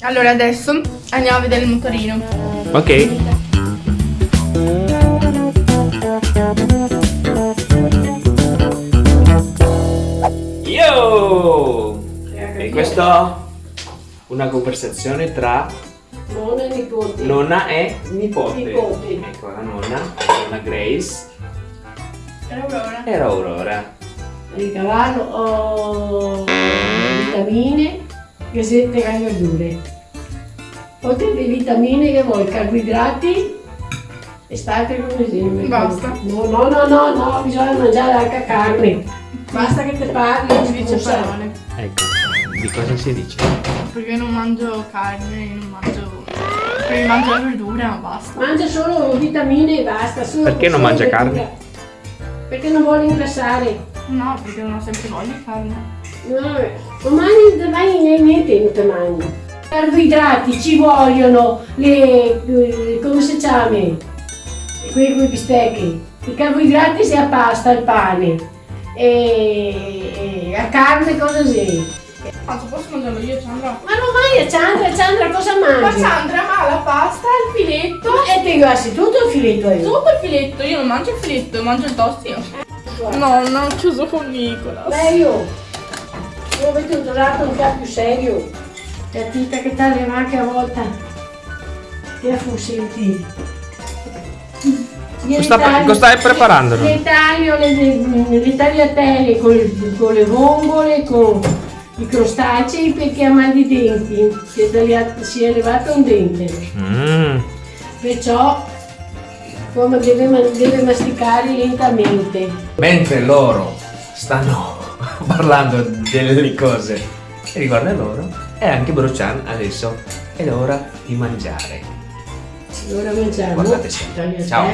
Allora adesso andiamo a vedere il motorino. Ok. Yo! E questo una conversazione tra Nonna e nipote. nonna e nipote. Nipote. Ecco la nonna, la nonna Grace Per Aurora. e Aurora. Il cavallo ho vitamine, e verdure. Oltre le vitamine che vuoi, carboidrati e state come sempre. Basta. No, no, no, no, no, bisogna mangiare anche carne. Basta che te parli, Non si dice parole. Ecco, di cosa si dice? Perché non mangio carne, non mangio... Perché mangio la verdura, ma basta. Mangia solo vitamine e basta. solo- Perché non mangia verdura. carne? Perché non vuole ingrassare. No, perché non ho sempre voglia di carne. No, non mangi, non mangi niente, non ti mangi. Carboidrati ci vogliono, le, le- come si chiama? Quei, quei bistecchi. I carboidrati si a pasta, il pane. E, e a carne cosa sei? Quanto posso mangiarlo io, Sandra? Ma non mangi, Sandra, Sandra cosa Ma mangi? Sandra, ma la pasta, il filetto... E ti guardi tutto il filetto io. Tutto il filetto, io non mangio il filetto, mangio il toast io. No, non ho chiuso con Nicola. Beh io, avete usato un po' più serio. La tita che taglia anche a volta. Che fu senti. Io Cosa le sta- cosa stai preparando, Le, taglio le, le, le tagliatelle con, le- con le vongole, con i crostacei perché ha mal di denti. Si è, tagliato- si è levato un dente. Mm. Perciò come deve, deve masticare lentamente. Mentre loro stanno parlando delle cose che riguardano loro, e anche Brochan adesso è l'ora di mangiare. Allora mangiamo. Guardate. Tagliatelle. Ciao.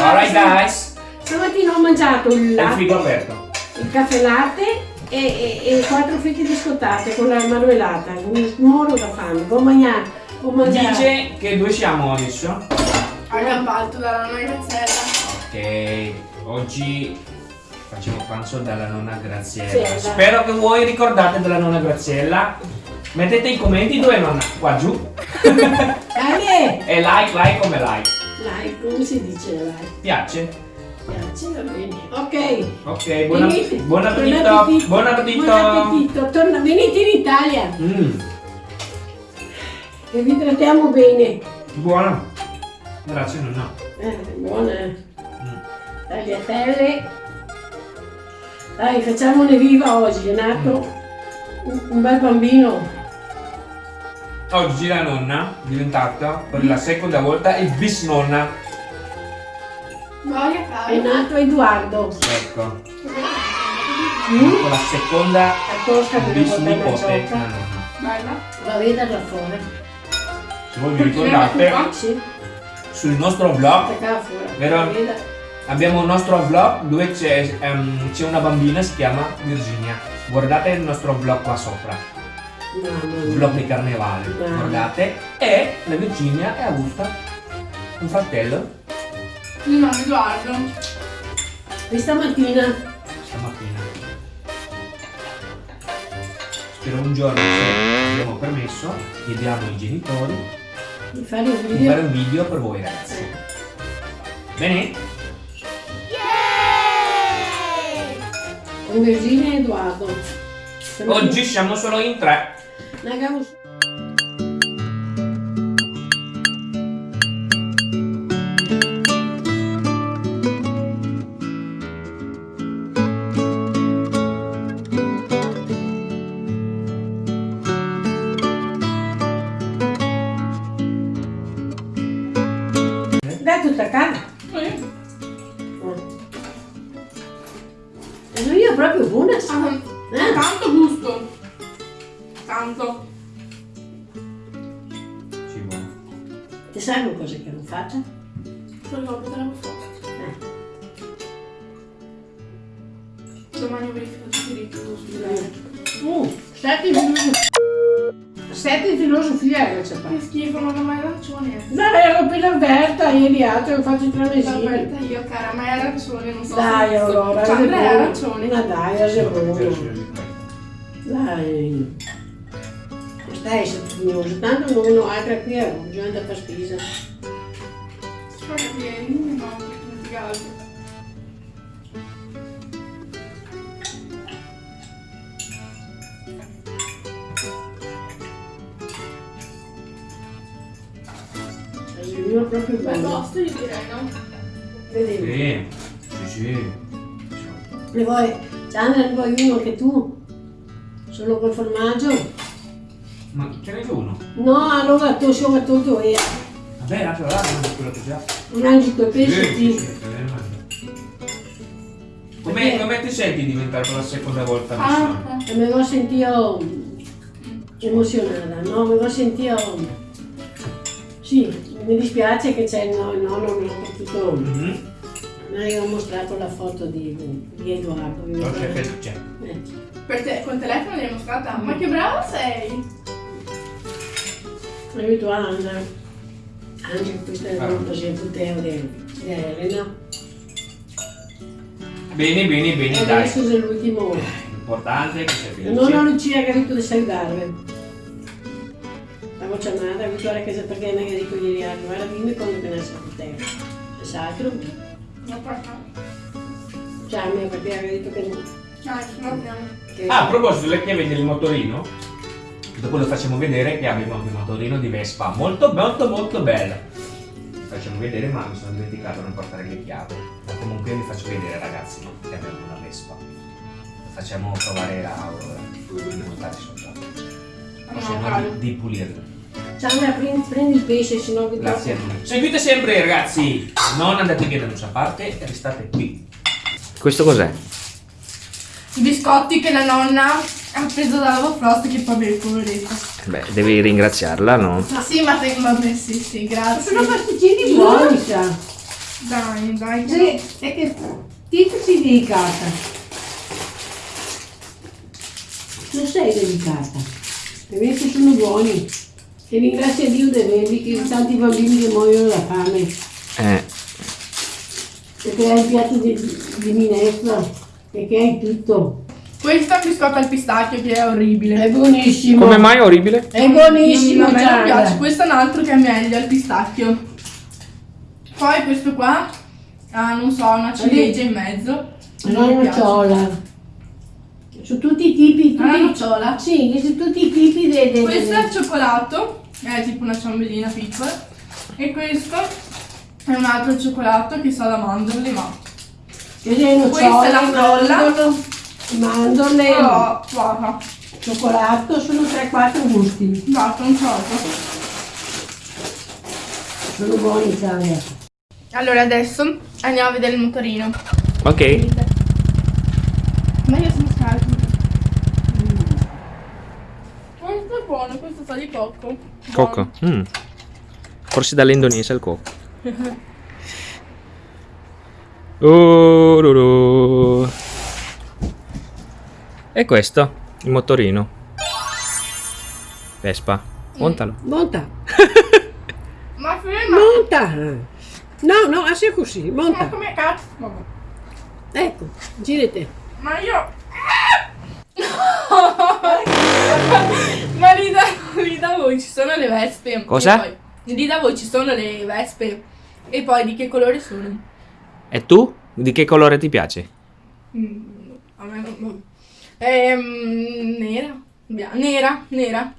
Alright guys, Stamattina ho mangiato il è il latte, frigo aperto. il caffè latte e, e, e quattro fritti biscottate con la marmellata. Un moro da fame. Ho mangiato. Ho mangiato. Dice che dove siamo adesso? Abbiamo fatto dalla nonna Graziella. Ok, oggi facciamo pranzo dalla nonna Graziella. Sì. Spero che voi ricordate della nonna Graziella. Mettete i commenti dove nonna, qua giù. E like, like come like. like, come si dice like? Piace? Piace, va bene. Ok. Ok, buon, Venite. buon appetito. Buon appetito. Buon appetito. Torna, venite in Italia Mm, e vi trattiamo bene. buono. Grazie nonna. Eh, buona. Mm. Tagliatelle. Dai, facciamone viva oggi, è nato un, un bel bambino. Oggi la nonna è diventata per la seconda volta il bisnonna. Voglio È fare. nato Edoardo. Ecco, Mm? con la seconda bisnipote. Bella. Va veda da fuori. Se voi vi ricordate, Sì, sul nostro vlog. Vero? Abbiamo un nostro vlog dove c'è c'è una bambina, si chiama Virginia. Guardate il nostro vlog qua sopra, vlog di carnevale. Mm. Guardate. E la Virginia è avuta un fratello Il nonno Edoardo. Questa mattina stamattina. Spero un giorno, se abbiamo permesso, chiediamo ai genitori di fare un video. fare un video per voi ragazzi. Bene? Con Virginia e Edoardo. Oggi siamo solo in tre. Nagamo- E non è proprio buono. Ah, eh. Tanto gusto. Tanto. Ci vuole. Ti sai una che non faccio? Quello lo non faccio. Eh. Domani verifico tutto, scusate. Uh, 7 minuti sette di filosofia era c'è Che schifo, non ho mai arancione. No, ero appena aperta ieri altro, faccio tre mesi. L'ho aperta io, cara, ma è arancione, non so dai, se... Allora, dai, Allora, è arancione. Ma dai, ragione. Dai. Questa è Stai sabbioso, tanto non uno altra qui, bisogna a spesa. Spero che è non po' più è proprio bello. Tosto io direi, no? Vedi? Sì, sì, sì. Ne vuoi, Sandra, ne vuoi uno anche tu? Solo col formaggio? Ma ce n'è uno? No, allora tu siamo tutto e Vabbè, lascia là, non è quello che già. mangi quei pesci Sì, ti... sì, mangio. Come, come ti senti di diventare per la seconda volta Ah, mi avevo sentito emozionata, no? Mi avevo sentito... Sì, mi dispiace che c'è il no- il nonno, non ho potuto... Mhm. Mi avevo mostrato la foto di, di Edoardo. mi Forse ricordo. che c'è. Eh, Per te, col telefono l'hai mostrata? Ma che brava sei! Aiuto Anna. Anche questa è Ah. una così Teo di di Elena. Bene, bene, bene, E dai. adesso è l'ultimo. L'importante è che sia felice. Non ho Lucia che ha detto di salutarvi. Stavo chiamando, ho avuto la casa perché mi ha detto ieri, ah, guarda dimmi quando che nasce con te. Esatto. No, porca. Cioè, mi ha perché ha detto che no. Andiamo. Che... Ah, a proposito delle chiavi del motorino, dopo lo facciamo vedere che abbiamo un motorino di Vespa molto molto molto bello. Facciamo vedere ma mi sono dimenticato di non portare le chiavi. Ma comunque vi faccio vedere ragazzi che abbiamo una Vespa. Facciamo provare a Aurora di montare sopra. O se No, no caldo. di, di Sandra, prendi, prendi il pesce, sennò vi Grazie. Seguite sempre ragazzi, non andate via da nessuna parte restate qui. Questo cos'è? I biscotti che la nonna ha preso dalla Frost che poi beve poveretta. Beh, devi ringraziarla, no? Ma sì, ma te, vabbè, sì, sì, grazie. Sono pasticcini buoni. Dai, dai. Sì, è che ti sei delicata. Non sei delicata. Invece sono buoni. E ringrazia Dio di averli, che tanti bambini che muoiono da fame. Eh, Perché hai il piatto di, di minestra e che hai tutto. Questo è un biscotto al pistacchio che è orribile. È buonissimo. come mai orribile? È buonissimo, a me non piace, questo è un altro che è meglio al pistacchio. Poi questo qua ha, non so, una ciliegia in mezzo. Una Non mi piace. nocciola. Su tutti i tipi. Una tutti- nocciola. Sì, su tutti i tipi de, de- Questo de- è il cioccolato, è tipo una ciambellina piccola. E questo è un altro cioccolato che sa da mandorle, ma... Questa è Questa è la frolla. mandorle, Oh, guarda, cioccolato, sono 3-4 gusti. guarda, un cioccolato. Sono buoni, Italia. Allora adesso andiamo a vedere il motorino. Ok. Ma io sono scarico. Questo è buono, questo sa di cocco. Cocco. Mm. Forse dall'Indonesia il cocco. Oh. E questo, il motorino. Vespa. Montalo. Monta, Ma ferma! monta. No, no, sia così, Ma monta. come cazzo? Ecco, girate. Ma io... Ma lì da, lì da voi ci sono le vespe. Cosa? E lì da voi ci sono le vespe. E poi di che colore sono? E tu? Di che colore ti piace? Mm, a me non... Ehm, nera. Bia- nera, nera.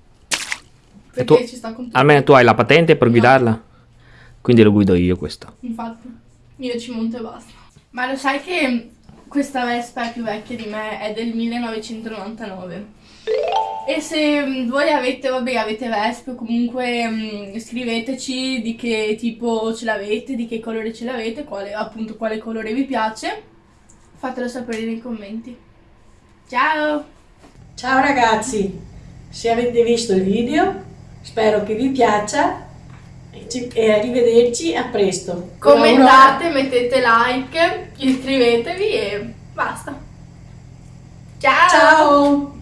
Perché tu- ci sta con tutto. Almeno tu hai la patente per No. guidarla? Quindi lo guido io questo. Infatti, io ci monto e basta. Ma lo sai che questa Vespa è più vecchia di me, è del 1999. E se mm, voi avete, vabbè, avete Vespe o comunque mm, scriveteci di che tipo ce l'avete, di che colore ce l'avete, quale, appunto quale colore vi piace. Fatelo sapere nei commenti. Ciao! Ciao ragazzi, se avete visto il video, spero che vi piaccia e, ci- e arrivederci a presto. Commentate, mettete like, iscrivetevi e basta. Ciao! Ciao!